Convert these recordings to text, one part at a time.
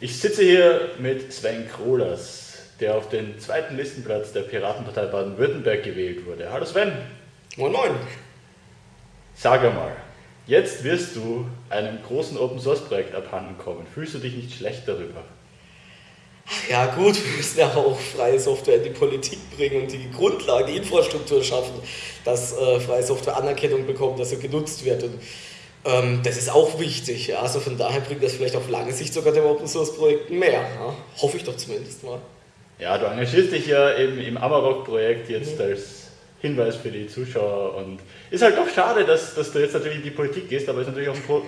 Ich sitze hier mit Sven Krohlers, der auf den zweiten Listenplatz der Piratenpartei Baden-Württemberg gewählt wurde. Hallo Sven. Moin Moin. Sag einmal, jetzt wirst du einem großen Open-Source-Projekt abhanden kommen. Fühlst du dich nicht schlecht darüber? Ja gut, wir müssen ja auch freie Software in die Politik bringen und die Grundlage, die Infrastruktur schaffen, dass äh, freie Software Anerkennung bekommt, dass sie genutzt wird. Und ähm, das ist auch wichtig. Ja? Also von daher bringt das vielleicht auf lange Sicht sogar dem Open Source Projekten mehr. Ja? Hoffe ich doch zumindest mal. Ja, du engagierst dich ja eben im Amarok-Projekt jetzt mhm. als Hinweis für die Zuschauer und ist halt doch schade, dass, dass du jetzt natürlich in die Politik gehst, aber es ist natürlich auch ein, Pro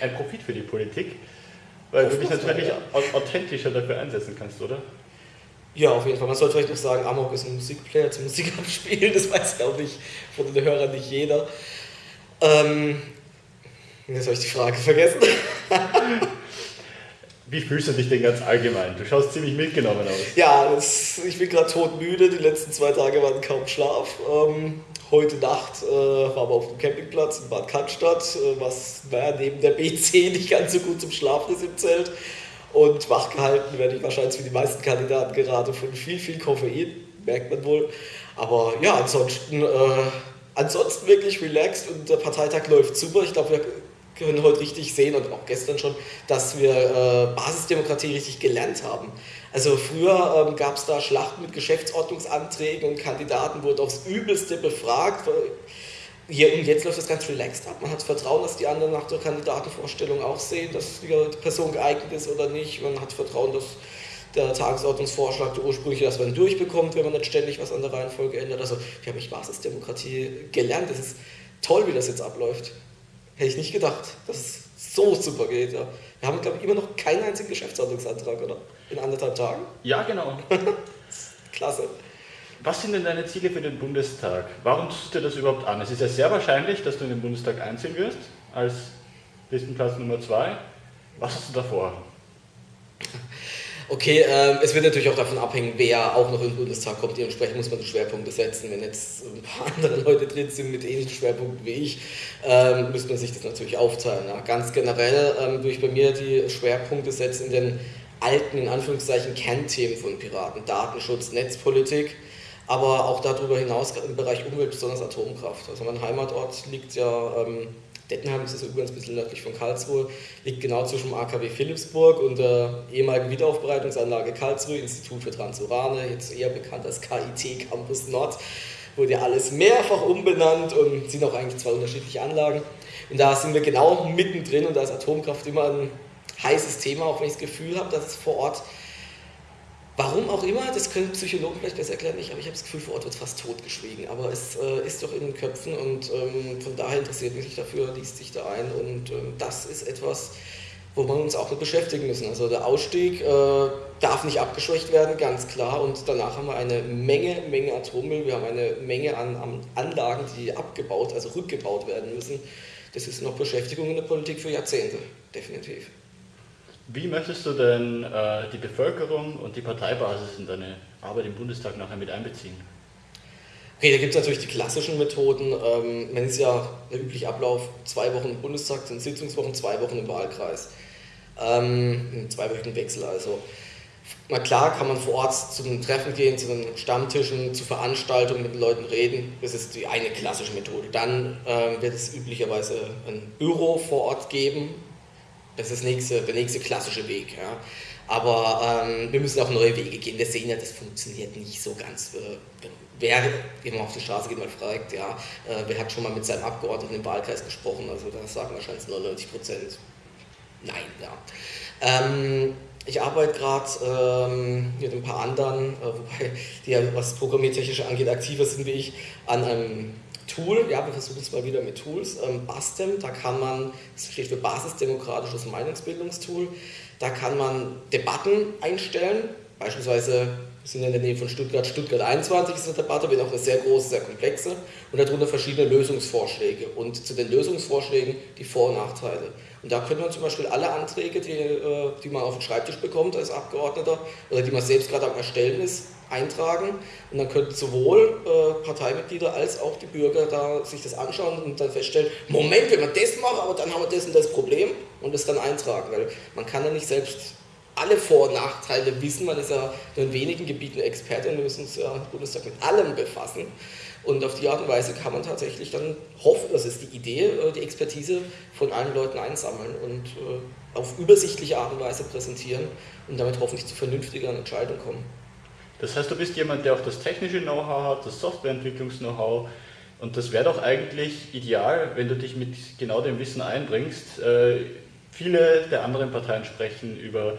ein Profit für die Politik, weil du dich natürlich ja. authentischer dafür einsetzen kannst, oder? Ja, auf jeden Fall. Man sollte vielleicht noch sagen, Amok ist ein Musikplayer zum Musik abspielen, das weiß glaube ich von den Hörern nicht jeder. Ähm, Jetzt habe ich die Frage vergessen. Wie fühlst du dich denn ganz allgemein? Du schaust ziemlich mitgenommen aus. Ja, das, ich bin gerade todmüde. Die letzten zwei Tage waren kaum Schlaf. Ähm, heute Nacht äh, waren wir auf dem Campingplatz in Bad Cannstatt, äh, was naja, neben der BC nicht ganz so gut zum Schlafen ist im Zelt. Und wachgehalten werde ich wahrscheinlich wie die meisten Kandidaten gerade von viel, viel Koffein, merkt man wohl. Aber ja, ansonsten, äh, ansonsten wirklich relaxed und der Parteitag läuft super. Ich glaube, wir können heute richtig sehen und auch gestern schon, dass wir äh, Basisdemokratie richtig gelernt haben. Also früher ähm, gab es da Schlachten mit Geschäftsordnungsanträgen und Kandidaten wurden aufs Übelste befragt. Hier und jetzt läuft das ganz relaxed ab. Man hat Vertrauen, dass die anderen nach der Kandidatenvorstellung auch sehen, dass die Person geeignet ist oder nicht. Man hat Vertrauen, dass der Tagesordnungsvorschlag, der ursprüngliche, dass man durchbekommt, wenn man nicht ständig was an der Reihenfolge ändert. Also wir haben echt Basisdemokratie gelernt. Das ist toll, wie das jetzt abläuft. Hätte ich nicht gedacht, dass es so super geht. Ja. Wir haben, glaube ich, immer noch keinen einzigen Geschäftsordnungsantrag, oder? In anderthalb Tagen? Ja, genau. Klasse. Was sind denn deine Ziele für den Bundestag? Warum tust du dir das überhaupt an? Es ist ja sehr wahrscheinlich, dass du in den Bundestag einziehen wirst, als Listenplatz Nummer zwei. Was hast du davor? Okay, ähm, es wird natürlich auch davon abhängen, wer auch noch in den Bundestag kommt. Dementsprechend muss man die Schwerpunkte setzen. Wenn jetzt ein paar andere Leute drin sind mit ähnlichen Schwerpunkten wie ich, ähm, müsste man sich das natürlich aufteilen. Ja. Ganz generell ähm, würde ich bei mir die Schwerpunkte setzen in den alten, in Anführungszeichen, Kernthemen von Piraten. Datenschutz, Netzpolitik, aber auch darüber hinaus im Bereich Umwelt, besonders Atomkraft. Also mein Heimatort liegt ja ähm, Dettenheim ist also übrigens ein bisschen nördlich von Karlsruhe, liegt genau zwischen dem AKW Philipsburg und der ehemaligen Wiederaufbereitungsanlage Karlsruhe, Institut für Transurane, jetzt eher bekannt als KIT Campus Nord. Wurde ja alles mehrfach umbenannt und sind auch eigentlich zwei unterschiedliche Anlagen. Und da sind wir genau mittendrin und da ist Atomkraft immer ein heißes Thema, auch wenn ich das Gefühl habe, dass es vor Ort Warum auch immer, das können Psychologen vielleicht besser erklären, nicht, aber ich habe das Gefühl, vor Ort wird fast totgeschwiegen. Aber es äh, ist doch in den Köpfen und ähm, von daher interessiert mich dafür, liest sich da ein und ähm, das ist etwas, wo wir uns auch mit beschäftigen müssen. Also der Ausstieg äh, darf nicht abgeschwächt werden, ganz klar. Und danach haben wir eine Menge, Menge Atommüll, wir haben eine Menge an, an Anlagen, die abgebaut, also rückgebaut werden müssen. Das ist noch Beschäftigung in der Politik für Jahrzehnte, definitiv. Wie möchtest du denn äh, die Bevölkerung und die Parteibasis in deine Arbeit im Bundestag nachher mit einbeziehen? Okay, da gibt es natürlich die klassischen Methoden. Ähm, man ist ja der übliche Ablauf, zwei Wochen im Bundestag sind Sitzungswochen, zwei Wochen im Wahlkreis. Ähm, zweiwöchigen Wechsel also. Na klar kann man vor Ort zu den Treffen gehen, zu den Stammtischen, zu Veranstaltungen mit den Leuten reden. Das ist die eine klassische Methode. Dann äh, wird es üblicherweise ein Büro vor Ort geben, das ist nächste, der nächste klassische Weg. Ja. Aber ähm, wir müssen auch neue Wege gehen. Wir sehen ja, das funktioniert nicht so ganz. Äh, wer, man auf die Straße geht, mal fragt, ja, äh, wer hat schon mal mit seinem Abgeordneten im Wahlkreis gesprochen? Also da sagen wahrscheinlich 99 Prozent nein. Ja. Ähm, ich arbeite gerade ähm, mit ein paar anderen, äh, wobei die ja, was Programmiertechnische angeht, aktiver sind wie ich, an einem Tool, ja, wir versuchen es mal wieder mit Tools, ähm, BASTEM, da kann man, das steht für Basisdemokratisches Meinungsbildungstool, da kann man Debatten einstellen, beispielsweise sind in der Nähe von Stuttgart, Stuttgart 21 ist eine Debatte, wenn auch eine sehr große, sehr komplexe und darunter verschiedene Lösungsvorschläge. Und zu den Lösungsvorschlägen die Vor- und Nachteile. Und da können man zum Beispiel alle Anträge, die, äh, die man auf den Schreibtisch bekommt als Abgeordneter oder die man selbst gerade am Erstellen ist, eintragen. Und dann könnten sowohl äh, Parteimitglieder als auch die Bürger da sich das anschauen und dann feststellen, Moment, wenn wir das machen, aber dann haben wir das und das Problem und das dann eintragen, weil man kann ja nicht selbst alle Vor- und Nachteile wissen. Man ist ja nur in wenigen Gebieten Experte und wir müssen uns ja im Bundestag mit allem befassen. Und auf die Art und Weise kann man tatsächlich dann hoffen, das ist die Idee, äh, die Expertise von allen Leuten einsammeln und äh, auf übersichtliche Art und Weise präsentieren und damit hoffentlich zu vernünftigeren Entscheidungen kommen. Das heißt, du bist jemand, der auch das technische Know-how hat, das Softwareentwicklungs-Know-how. Und das wäre doch eigentlich ideal, wenn du dich mit genau dem Wissen einbringst. Äh, viele der anderen Parteien sprechen über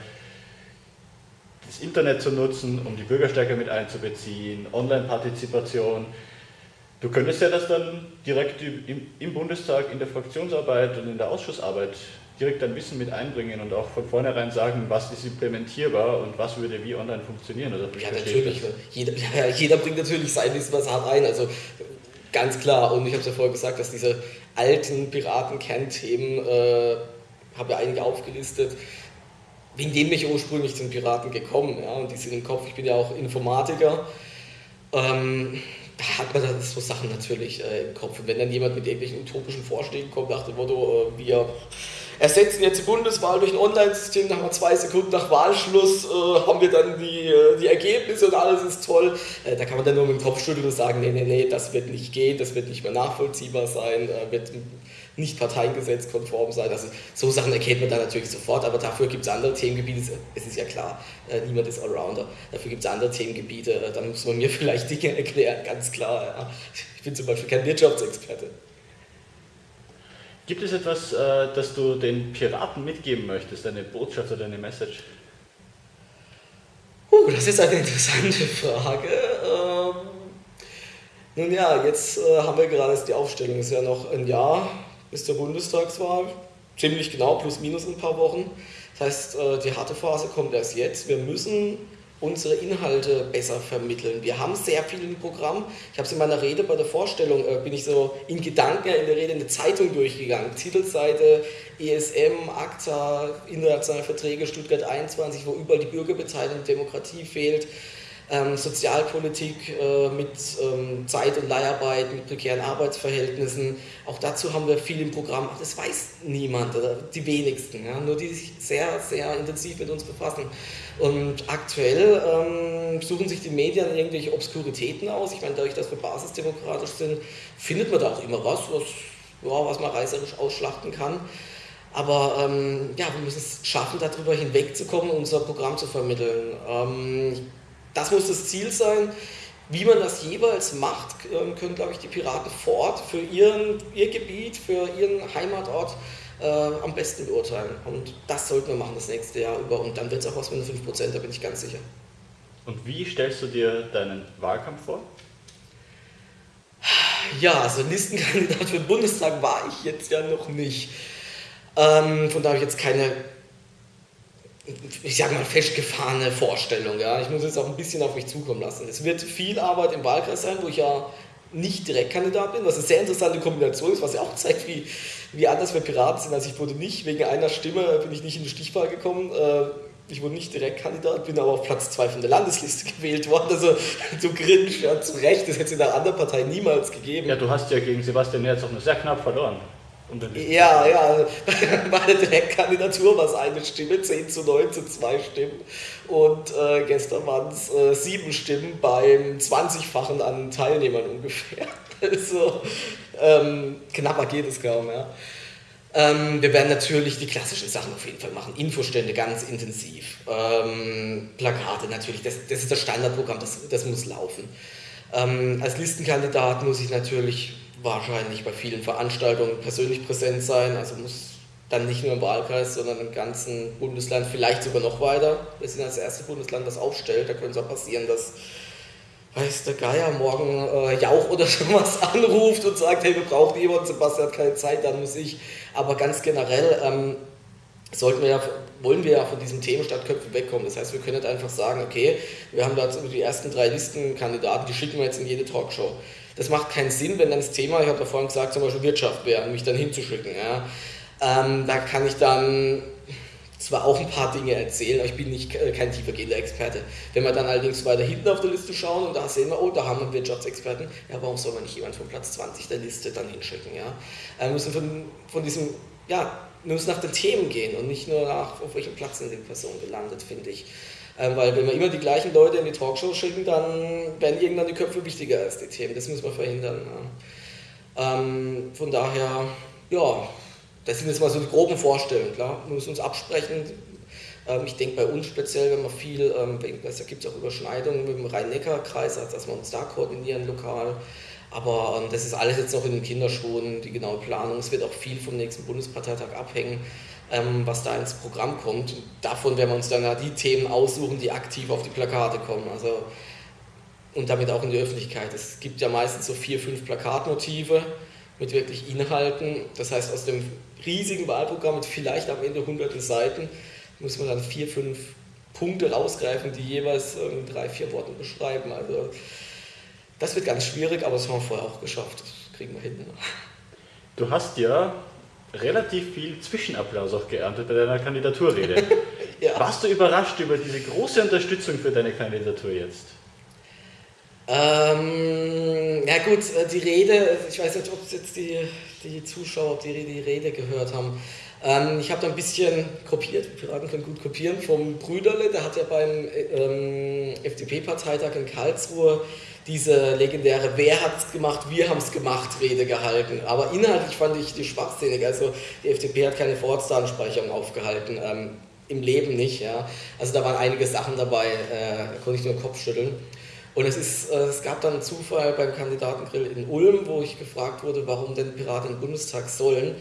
das Internet zu nutzen, um die Bürger stärker mit einzubeziehen, Online-Partizipation. Du könntest ja das dann direkt im, Bundestag, in der Fraktionsarbeit und in der Ausschussarbeit direkt dein Wissen mit einbringen und auch von vornherein sagen, was ist implementierbar und was würde wie online funktionieren. Oder ja, natürlich. Jeder, ja, jeder bringt natürlich sein Wissen was hart ein. Also ganz klar. Und ich habe es ja vorher gesagt, dass diese alten Piraten-Kernthemen, äh, habe ja einige aufgelistet, wegen denen bin ich ursprünglich zum Piraten gekommen. Ja, und die sind im Kopf. Ich bin ja auch Informatiker. Ähm, da hat man dann so Sachen natürlich äh, im Kopf. Und wenn dann jemand mit irgendwelchen utopischen Vorschlägen kommt, nach dem Motto, äh, wir ersetzen jetzt die Bundeswahl durch ein Online-System, nach zwei Sekunden nach Wahlschluss äh, haben wir dann die, äh, die Ergebnisse und alles ist toll. Äh, da kann man dann nur mit dem Kopf schütteln und sagen, nee, nee, nee, das wird nicht gehen, das wird nicht mehr nachvollziehbar sein, äh, wird nicht parteiengesetzkonform sein. Also so Sachen erkennt man dann natürlich sofort, aber dafür gibt es andere Themengebiete, es ist ja klar, äh, niemand ist Allrounder. Dafür gibt es andere Themengebiete, äh, da muss man mir vielleicht Dinge erklären, ganz klar. Ja. Ich bin zum Beispiel kein Wirtschaftsexperte. Gibt es etwas, äh, das du den Piraten mitgeben möchtest, eine Botschaft oder eine Message? Uh, das ist eine interessante Frage. Ähm, nun ja, jetzt äh, haben wir gerade die Aufstellung, es ist ja noch ein Jahr bis zur Bundestagswahl, ziemlich genau, plus minus ein paar Wochen. Das heißt, äh, die harte Phase kommt erst jetzt. Wir müssen unsere Inhalte besser vermitteln. Wir haben sehr viel im Programm. Ich habe es in meiner Rede bei der Vorstellung, äh, bin ich so in Gedanken in der Rede eine Zeitung durchgegangen. Titelseite ESM, ACTA, internationale Verträge, Stuttgart 21, wo überall die Bürgerbeteiligung, Demokratie fehlt ähm, Sozialpolitik äh, mit ähm, Zeit- und Leiharbeit, mit prekären Arbeitsverhältnissen. Auch dazu haben wir viel im Programm. Das weiß niemand oder die wenigsten. Ja? Nur die sich sehr, sehr intensiv mit uns befassen. Und aktuell ähm, suchen sich die Medien irgendwelche Obskuritäten aus. Ich meine, dadurch, dass wir basisdemokratisch sind, findet man da auch immer was, was, ja, was man reißerisch ausschlachten kann. Aber ähm, ja, wir müssen es schaffen, darüber hinwegzukommen, unser Programm zu vermitteln. Ähm, das muss das Ziel sein. Wie man das jeweils macht, ähm, können, glaube ich, die Piraten vor Ort für ihren, ihr Gebiet, für ihren Heimatort äh, am besten beurteilen. Und das sollten wir machen das nächste Jahr über. Und dann wird es auch was mit den 5%, da bin ich ganz sicher. Und wie stellst du dir deinen Wahlkampf vor? Ja, also Listenkandidat für den Bundestag war ich jetzt ja noch nicht. Ähm, von daher habe ich jetzt keine ich sage mal, festgefahrene Vorstellung. Ja. Ich muss jetzt auch ein bisschen auf mich zukommen lassen. Es wird viel Arbeit im Wahlkreis sein, wo ich ja nicht Direktkandidat bin, was eine sehr interessante Kombination ist, was ja auch zeigt, wie, wie anders wir Piraten sind. Also ich wurde nicht, wegen einer Stimme bin ich nicht in die Stichwahl gekommen. Äh, ich wurde nicht Direktkandidat, bin aber auf Platz 2 von der Landesliste gewählt worden. Also du grinst ja zu Recht, das hätte es in einer anderen Partei niemals gegeben. Ja, du hast ja gegen Sebastian Merz auch nur sehr knapp verloren. Ja, ja, bei der Direktkandidatur war es eine Stimme, 10 zu 9 zu 2 Stimmen. Und äh, gestern waren es äh, sieben Stimmen beim 20-fachen an Teilnehmern ungefähr. Also ähm, knapper geht es kaum, ja. Ähm, wir werden natürlich die klassischen Sachen auf jeden Fall machen. Infostände ganz intensiv. Ähm, Plakate natürlich, das, das, ist das Standardprogramm, das, das muss laufen. Ähm, als Listenkandidat muss ich natürlich wahrscheinlich bei vielen Veranstaltungen persönlich präsent sein. Also muss dann nicht nur im Wahlkreis, sondern im ganzen Bundesland, vielleicht sogar noch weiter. Wir sind das erste Bundesland, das aufstellt. Da könnte es auch passieren, dass weiß der Geier morgen äh, Jauch oder sowas anruft und sagt, hey, wir brauchen jemanden, Sebastian hat keine Zeit, dann muss ich. Aber ganz generell ähm, sollten wir ja, wollen wir ja von diesem Themen Stadtköpfe wegkommen. Das heißt, wir können nicht einfach sagen, okay, wir haben da die ersten drei Listenkandidaten, die schicken wir jetzt in jede Talkshow. Das macht keinen Sinn, wenn dann das Thema, ich habe ja vorhin gesagt, zum Beispiel Wirtschaft wäre, mich dann hinzuschicken. Ja. Ähm, da kann ich dann zwar auch ein paar Dinge erzählen, aber ich bin nicht äh, kein tiefergehender Experte. Wenn wir dann allerdings weiter hinten auf der Liste schauen und da sehen wir, oh, da haben wir Wirtschaftsexperten, ja, warum soll man nicht jemand von Platz 20 der Liste dann hinschicken? Ja? Wir müssen von, von diesem ja, muss nach den Themen gehen und nicht nur nach, auf welchem Platz sind die Personen gelandet, finde ich. Ähm, weil wenn wir immer die gleichen Leute in die Talkshow schicken, dann werden irgendwann die Köpfe wichtiger als die Themen. Das muss man verhindern. Ja. Ähm, von daher, ja, das sind jetzt mal so die groben Vorstellungen. Klar, wir müssen uns absprechen. Ähm, ich denke bei uns speziell, wenn man viel, ähm, da gibt es auch Überschneidungen mit dem Rhein-Neckar-Kreis, also dass wir uns da koordinieren lokal. Aber ähm, das ist alles jetzt noch in den Kinderschuhen, die genaue Planung. Es wird auch viel vom nächsten Bundesparteitag abhängen, was da ins Programm kommt. Davon werden wir uns dann die Themen aussuchen, die aktiv auf die Plakate kommen. Also, und damit auch in die Öffentlichkeit. Es gibt ja meistens so vier, fünf Plakatmotive mit wirklich Inhalten. Das heißt, aus dem riesigen Wahlprogramm mit vielleicht am Ende hunderten Seiten muss man dann vier, fünf Punkte rausgreifen, die jeweils in drei, vier Worten beschreiben. Also das wird ganz schwierig, aber das haben wir vorher auch geschafft. Das kriegen wir hin. Du hast ja relativ viel Zwischenapplaus auch geerntet bei deiner Kandidaturrede. ja. Warst du überrascht über diese große Unterstützung für deine Kandidatur jetzt? Ähm, ja gut, äh, die Rede, ich weiß nicht, ob jetzt die, die Zuschauer die, die Rede gehört haben. Ähm, ich habe da ein bisschen kopiert, Piraten können gut kopieren, vom Brüderle, der hat ja beim ähm, FDP-Parteitag in Karlsruhe diese legendäre Wer hat's gemacht, wir haben's gemacht Rede gehalten. Aber inhaltlich fand ich die schwachsinnig. Also die FDP hat keine Vorratsdatenspeicherung aufgehalten. Ähm, Im Leben nicht. Ja. Also da waren einige Sachen dabei, äh, da konnte ich nur den Kopf schütteln. Und es, ist, äh, es gab dann einen Zufall beim Kandidatengrill in Ulm, wo ich gefragt wurde, warum denn Piraten im Bundestag sollen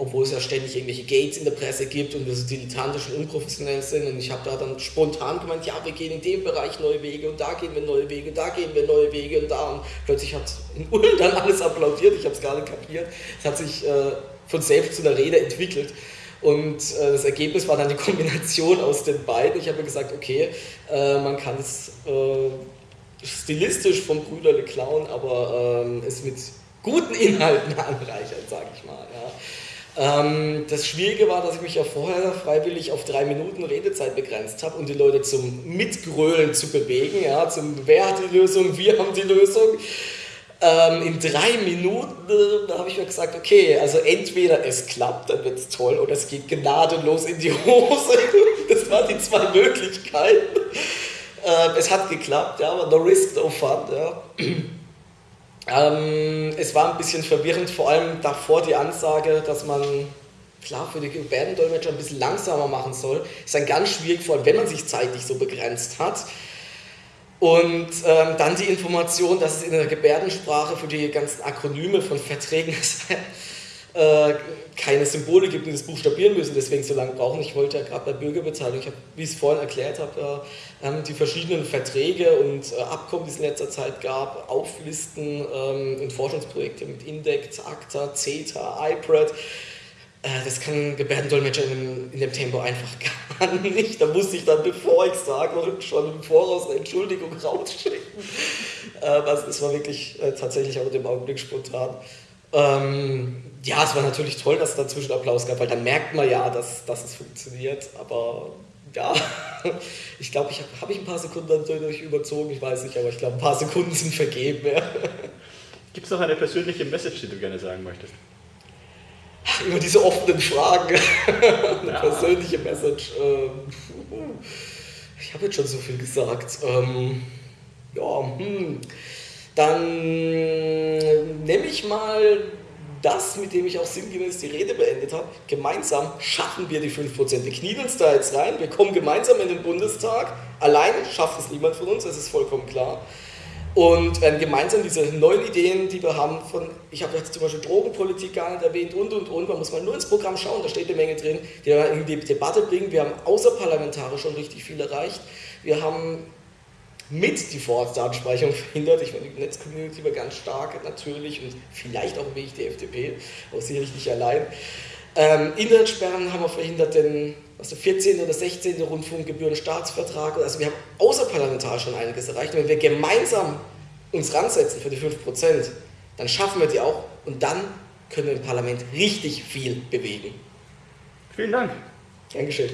obwohl es ja ständig irgendwelche Gates in der Presse gibt und wir so dilettantisch und unprofessionell sind. Und ich habe da dann spontan gemeint, ja, wir gehen in dem Bereich neue Wege und da gehen wir neue Wege, da gehen wir neue Wege und da. Und plötzlich hat in Ulm dann alles applaudiert, ich habe es gar nicht kapiert. Es hat sich äh, von selbst zu einer Rede entwickelt. Und äh, das Ergebnis war dann die Kombination aus den beiden. Ich habe mir gesagt, okay, äh, man kann es äh, stilistisch vom Brüderle klauen, aber ähm, es mit guten Inhalten anreichern, sage ich mal. Ja. Ähm, das Schwierige war, dass ich mich ja vorher freiwillig auf drei Minuten Redezeit begrenzt habe, um die Leute zum Mitgrölen zu bewegen, ja, zum Wer hat die Lösung, wir haben die Lösung. Ähm, in drei Minuten äh, habe ich mir gesagt, okay, also entweder es klappt, dann wird es toll, oder es geht gnadenlos in die Hose. Das waren die zwei Möglichkeiten. Ähm, es hat geklappt, ja, aber no risk, no fun. Ja. Ähm, es war ein bisschen verwirrend, vor allem davor die Ansage, dass man klar für die Gebärdendolmetscher ein bisschen langsamer machen soll. Ist dann ganz schwierig, vor allem wenn man sich zeitlich so begrenzt hat. Und ähm, dann die Information, dass es in der Gebärdensprache für die ganzen Akronyme von Verträgen äh, keine Symbole gibt, die das buchstabieren müssen, deswegen so lange brauchen. Ich wollte ja gerade bei Bürgerbeteiligung, ich habe, wie ich es vorhin erklärt habe, äh, die verschiedenen Verträge und äh, Abkommen, die es in letzter Zeit gab, auflisten ähm, und Forschungsprojekte mit Index, ACTA, CETA, IPRED. Äh, das kann Gebärdendolmetscher in, in, dem Tempo einfach gar nicht. Da musste ich dann, bevor ich sage, schon im Voraus eine Entschuldigung rausschicken. Äh, also das war wirklich äh, tatsächlich auch in dem Augenblick spontan. Ähm, ja, es war natürlich toll, dass es dazwischen Applaus gab, weil dann merkt man ja, dass, dass es funktioniert. Aber ja, ich glaube, ich habe hab ich ein paar Sekunden dadurch überzogen, ich weiß nicht, aber ich glaube, ein paar Sekunden sind vergeben. Ja. Gibt es noch eine persönliche Message, die du gerne sagen möchtest? Über diese offenen Fragen. eine ja. persönliche Message. Ähm, ich habe jetzt schon so viel gesagt. Ähm, ja, hm. Dann nehme ich mal das, mit dem ich auch sinngemäß die Rede beendet habe. Gemeinsam schaffen wir die 5%. Wir knien uns da jetzt rein, wir kommen gemeinsam in den Bundestag. Allein schafft es niemand von uns, das ist vollkommen klar. Und werden gemeinsam diese neuen Ideen, die wir haben, von, ich habe jetzt zum Beispiel Drogenpolitik gar nicht erwähnt und und und, man muss mal nur ins Programm schauen, da steht eine Menge drin, die wir in die Debatte bringen. Wir haben außerparlamentarisch schon richtig viel erreicht. Wir haben mit die Vorratsdatenspeicherung verhindert. Ich meine, die Netzcommunity war ganz stark natürlich und vielleicht auch wie ich die FDP, aber sicherlich nicht allein. Ähm, Internetsperren haben wir verhindert, den was der 14. oder 16. Rundfunkgebühren-Staatsvertrag. Also wir haben außerparlamentarisch schon einiges erreicht. Und wenn wir gemeinsam uns ransetzen für die 5%, dann schaffen wir die auch und dann können wir im Parlament richtig viel bewegen. Vielen Dank. Dankeschön.